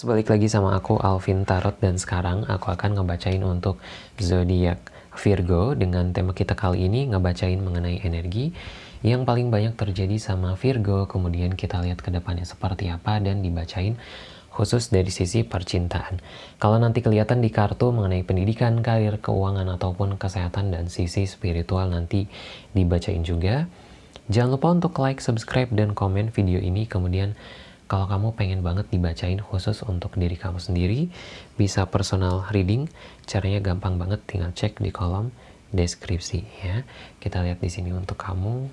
Balik lagi sama aku Alvin Tarot dan sekarang aku akan ngebacain untuk zodiak Virgo dengan tema kita kali ini ngebacain mengenai energi yang paling banyak terjadi sama Virgo kemudian kita lihat ke depannya seperti apa dan dibacain khusus dari sisi percintaan. Kalau nanti kelihatan di kartu mengenai pendidikan, karir, keuangan ataupun kesehatan dan sisi spiritual nanti dibacain juga. Jangan lupa untuk like, subscribe, dan komen video ini kemudian kalau kamu pengen banget dibacain khusus untuk diri kamu sendiri, bisa personal reading. Caranya gampang banget, tinggal cek di kolom deskripsi ya. Kita lihat di sini untuk kamu.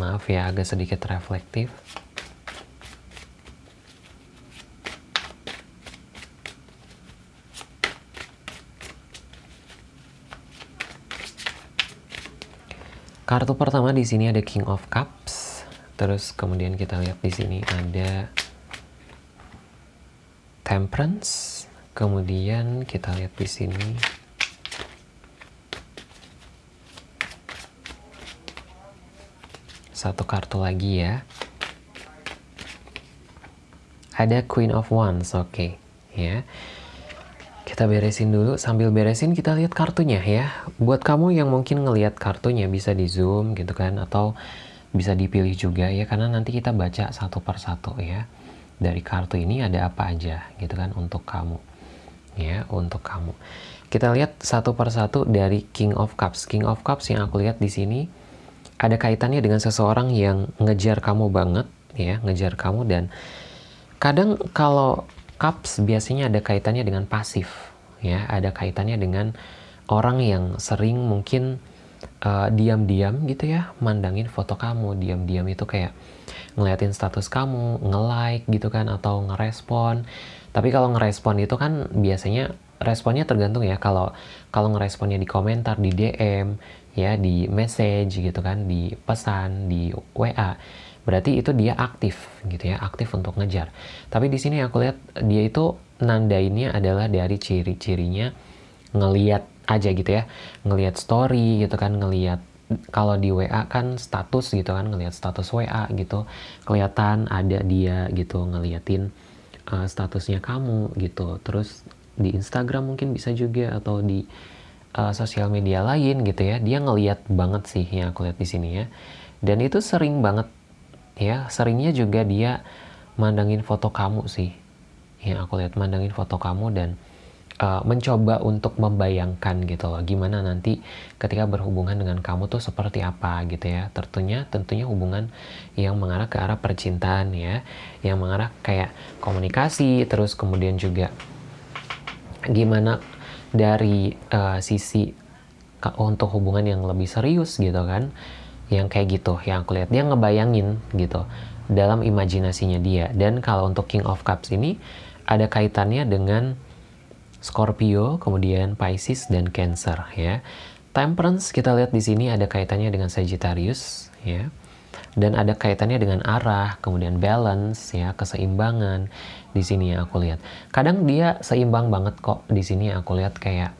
Maaf ya, agak sedikit reflektif. Kartu pertama di sini ada King of Cups. Terus kemudian kita lihat di sini ada Temperance. Kemudian kita lihat di sini satu kartu lagi ya. Ada Queen of Wands, oke okay. ya. Kita beresin dulu, sambil beresin kita lihat kartunya ya. Buat kamu yang mungkin ngelihat kartunya bisa di zoom gitu kan, atau bisa dipilih juga ya, karena nanti kita baca satu persatu ya. Dari kartu ini ada apa aja gitu kan untuk kamu. Ya, untuk kamu. Kita lihat satu persatu dari King of Cups. King of Cups yang aku lihat di sini ada kaitannya dengan seseorang yang ngejar kamu banget ya, ngejar kamu dan kadang kalau cups biasanya ada kaitannya dengan pasif ya. Ada kaitannya dengan orang yang sering mungkin uh, diam-diam gitu ya mandangin foto kamu. Diam-diam itu kayak ngeliatin status kamu nge-like gitu kan atau ngerespon. Tapi kalau ngerespon itu kan biasanya responnya tergantung ya. Kalau kalau ngeresponnya di komentar di DM ya di message gitu kan di pesan di WA berarti itu dia aktif gitu ya aktif untuk ngejar. Tapi di sini aku lihat dia itu nandainnya adalah dari ciri-cirinya ngeliat aja gitu ya. Ngeliat story gitu kan ngeliat kalau di WA kan status gitu kan ngelihat status WA gitu. Kelihatan ada dia gitu ngeliatin uh, statusnya kamu gitu. Terus di Instagram mungkin bisa juga atau di uh, sosial media lain gitu ya. Dia ngeliat banget sih yang aku lihat di sini ya. Dan itu sering banget ya seringnya juga dia mandangin foto kamu sih. Yang aku lihat mandangin foto kamu dan uh, mencoba untuk membayangkan gitu loh gimana nanti ketika berhubungan dengan kamu tuh seperti apa gitu ya. Tentunya tentunya hubungan yang mengarah ke arah percintaan ya yang mengarah kayak komunikasi terus kemudian juga gimana dari uh, sisi untuk hubungan yang lebih serius gitu kan yang kayak gitu yang aku lihat dia ngebayangin gitu dalam imajinasinya dia dan kalau untuk King of Cups ini ada kaitannya dengan Scorpio, kemudian Pisces dan Cancer ya. Temperance kita lihat di sini ada kaitannya dengan Sagittarius ya. Dan ada kaitannya dengan arah, kemudian balance ya, keseimbangan di sini yang aku lihat. Kadang dia seimbang banget kok di sini aku lihat kayak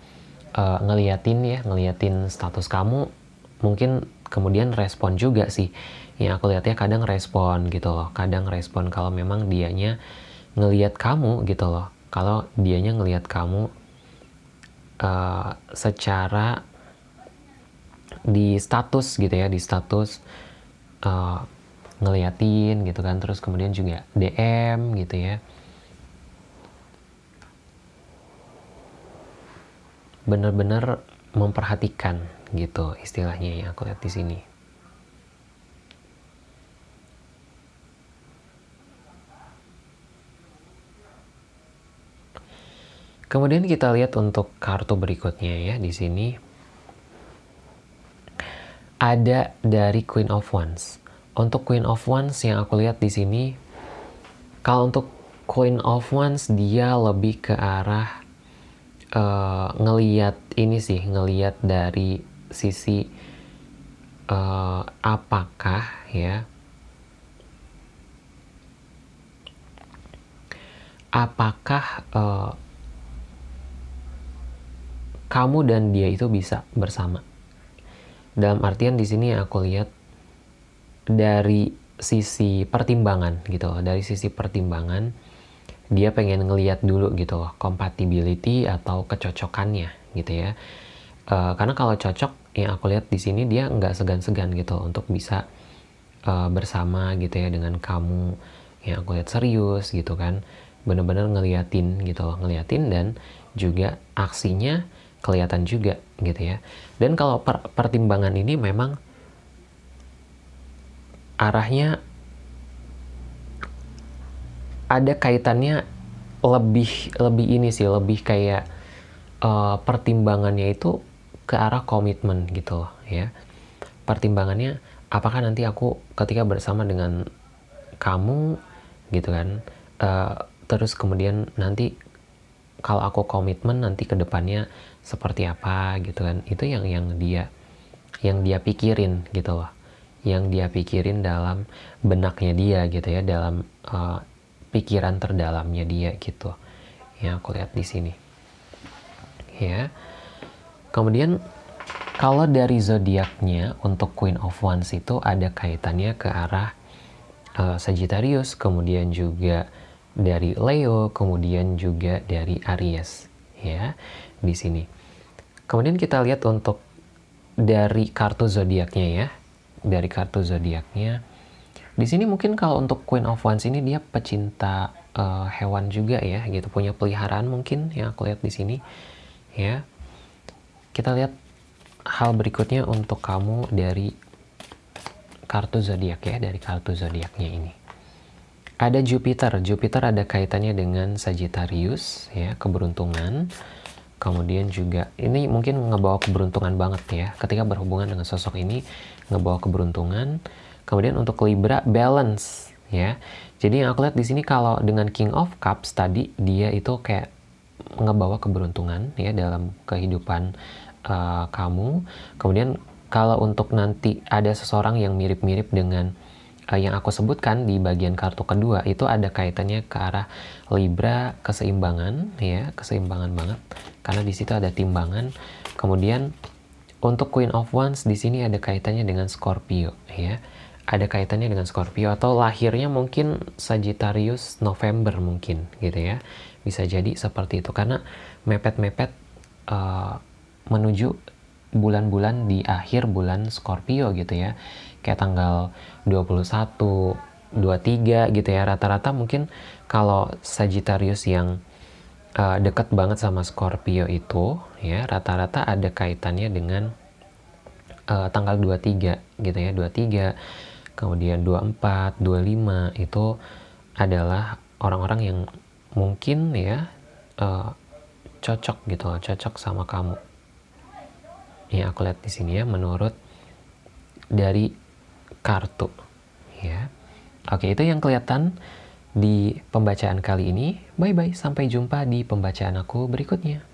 uh, ngeliatin ya, ngeliatin status kamu mungkin kemudian respon juga sih. Yang aku lihat ya kadang respon gitu loh, kadang respon kalau memang dianya ngelihat kamu gitu loh. Kalau dianya ngelihat kamu uh, secara di status gitu ya di status uh, ngeliatin gitu kan. Terus kemudian juga DM gitu ya. Bener-bener memperhatikan gitu istilahnya yang aku lihat di sini Kemudian kita lihat untuk kartu berikutnya ya di sini ada dari Queen of Wands. Untuk Queen of Wands yang aku lihat di sini kalau untuk Queen of Wands dia lebih ke arah uh, ngeliat ini sih, ngeliat dari sisi uh, apakah ya apakah uh, kamu dan dia itu bisa bersama. Dalam artian di sini aku lihat dari sisi pertimbangan gitu. Dari sisi pertimbangan dia pengen ngeliat dulu gitu loh compatibility atau kecocokannya gitu ya. Uh, karena kalau cocok yang aku lihat di sini dia nggak segan-segan gitu untuk bisa uh, bersama gitu ya dengan kamu. Yang aku lihat serius gitu kan. Bener-bener ngeliatin gitu loh ngeliatin dan juga aksinya kelihatan juga gitu ya. Dan kalau per pertimbangan ini memang arahnya ada kaitannya lebih lebih ini sih lebih kayak uh, pertimbangannya itu ke arah komitmen gitu loh ya. Pertimbangannya apakah nanti aku ketika bersama dengan kamu gitu kan uh, terus kemudian nanti kalau aku komitmen nanti ke depannya seperti apa gitu kan. Itu yang yang dia yang dia pikirin gitu loh. Yang dia pikirin dalam benaknya dia gitu ya dalam uh, pikiran terdalamnya dia gitu. Yang aku lihat di sini. Ya kemudian kalau dari zodiaknya untuk Queen of Wands itu ada kaitannya ke arah uh, Sagittarius kemudian juga dari Leo kemudian juga dari Aries ya di sini kemudian kita lihat untuk dari kartu zodiaknya ya dari kartu zodiaknya. Di sini mungkin kalau untuk Queen of Wands ini dia pecinta uh, hewan juga ya, gitu punya peliharaan mungkin yang aku lihat di sini ya. Kita lihat hal berikutnya untuk kamu dari kartu zodiak ya, dari kartu zodiaknya ini. Ada Jupiter. Jupiter ada kaitannya dengan Sagittarius ya, keberuntungan. Kemudian juga ini mungkin ngebawa keberuntungan banget ya. Ketika berhubungan dengan sosok ini ngebawa keberuntungan. Kemudian untuk Libra balance ya. Jadi yang aku lihat di sini kalau dengan King of Cups tadi dia itu kayak ngebawa keberuntungan ya dalam kehidupan uh, kamu. Kemudian kalau untuk nanti ada seseorang yang mirip-mirip dengan uh, yang aku sebutkan di bagian kartu kedua itu ada kaitannya ke arah Libra keseimbangan ya keseimbangan banget. Karena di situ ada timbangan. Kemudian untuk Queen of Wands di sini ada kaitannya dengan Scorpio ya. Ada kaitannya dengan Scorpio atau lahirnya mungkin Sagittarius November mungkin gitu ya. Bisa jadi seperti itu. Karena mepet-mepet uh, menuju bulan-bulan di akhir bulan Scorpio gitu ya. Kayak tanggal 21, 23 gitu ya. Rata-rata mungkin kalau Sagittarius yang uh, dekat banget sama Scorpio itu ya rata-rata ada kaitannya dengan uh, tanggal 23 gitu ya. 23 kemudian 24, 25 itu adalah orang-orang yang mungkin ya uh, cocok gitu loh, cocok sama kamu. Ya aku lihat di sini ya menurut dari kartu ya. Oke itu yang kelihatan di pembacaan kali ini. Bye bye sampai jumpa di pembacaan aku berikutnya